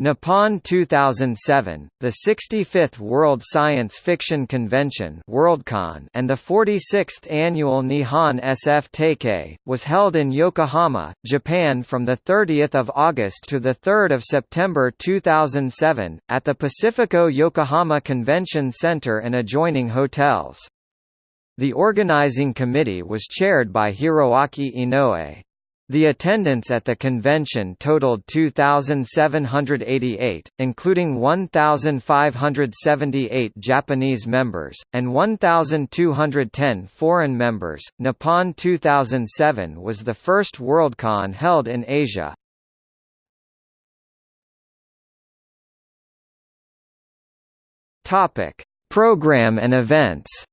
Nippon 2007, the 65th World Science Fiction Convention Worldcon and the 46th annual Nihon SF Taikai, was held in Yokohama, Japan from 30 August to 3 September 2007, at the Pacifico Yokohama Convention Center and adjoining hotels. The organizing committee was chaired by Hiroaki Inoue. The attendance at the convention totaled 2,788, including 1,578 Japanese members, and 1,210 foreign members. Nippon 2007 was the first Worldcon held in Asia. Program and events.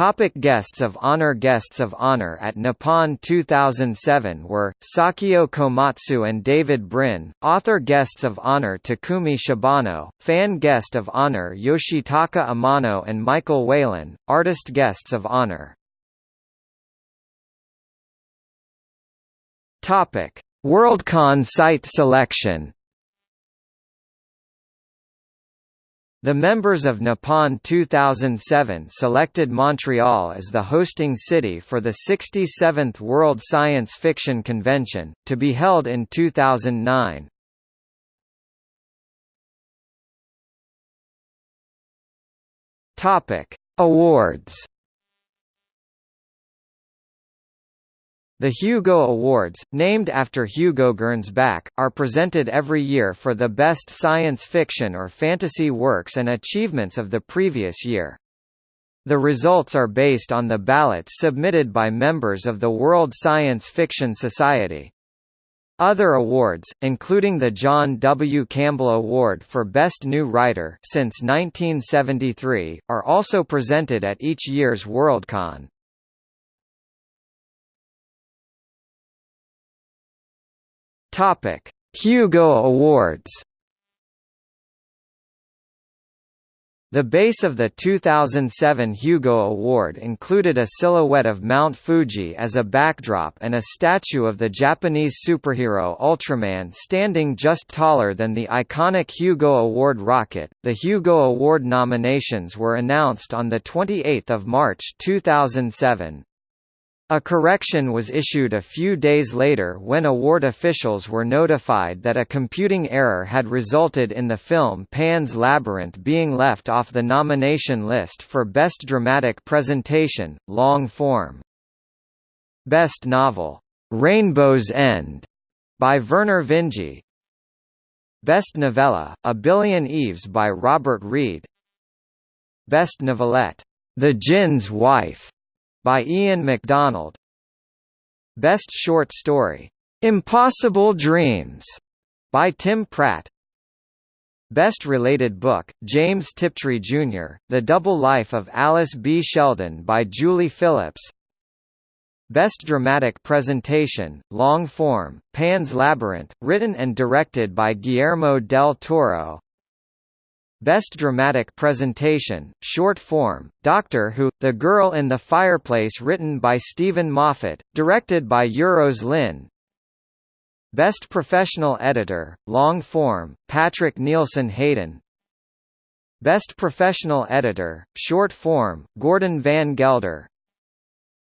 Topic guests of honor Guests of honor at Nippon 2007 were, Sakyo Komatsu and David Brin, author Guests of honor Takumi Shibano, fan Guest of honor Yoshitaka Amano and Michael Whelan, artist Guests of honor. Worldcon site selection The members of Nippon 2007 selected Montreal as the hosting city for the 67th World Science Fiction Convention, to be held in 2009. Awards The Hugo Awards, named after Hugo Gernsback, are presented every year for the best science fiction or fantasy works and achievements of the previous year. The results are based on the ballots submitted by members of the World Science Fiction Society. Other awards, including the John W. Campbell Award for Best New Writer since 1973, are also presented at each year's Worldcon. Topic: Hugo Awards. The base of the 2007 Hugo Award included a silhouette of Mount Fuji as a backdrop and a statue of the Japanese superhero Ultraman standing just taller than the iconic Hugo Award rocket. The Hugo Award nominations were announced on the 28th of March 2007. A correction was issued a few days later when award officials were notified that a computing error had resulted in the film Pan's Labyrinth being left off the nomination list for Best Dramatic Presentation, Long Form. Best Novel, "'Rainbow's End' by Vernor Vinge. Best Novella, A Billion Eves by Robert Reed. Best Novelette, The Djinn's Wife by Ian McDonald. Best Short Story, "'Impossible Dreams' by Tim Pratt. Best Related Book, James Tiptree Jr., The Double Life of Alice B. Sheldon by Julie Phillips Best Dramatic Presentation, Long Form, Pan's Labyrinth, written and directed by Guillermo del Toro Best Dramatic Presentation, Short Form, Doctor Who, The Girl in the Fireplace written by Steven Moffat, directed by Euros Lyn Best Professional Editor, Long Form, Patrick Nielsen Hayden. Best Professional Editor, Short Form, Gordon Van Gelder.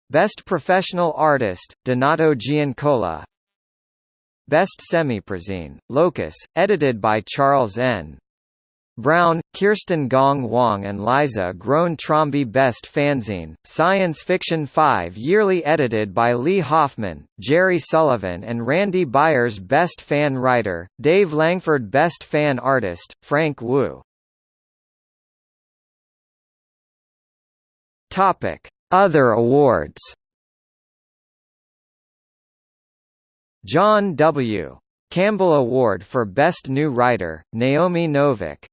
Best Professional Artist, Donato Giancola. Best Semiprozine, Locus, edited by Charles N. Brown, Kirsten Gong Wong and Liza Groen Trombi Best Fanzine, Science Fiction 5 yearly edited by Lee Hoffman, Geri Sullivan and Randy Byers Best Fan Writer, Dave Langford Best Fan Artist, Frank Wu. Other awards John W. Campbell Award for Best New Writer, Naomi Novik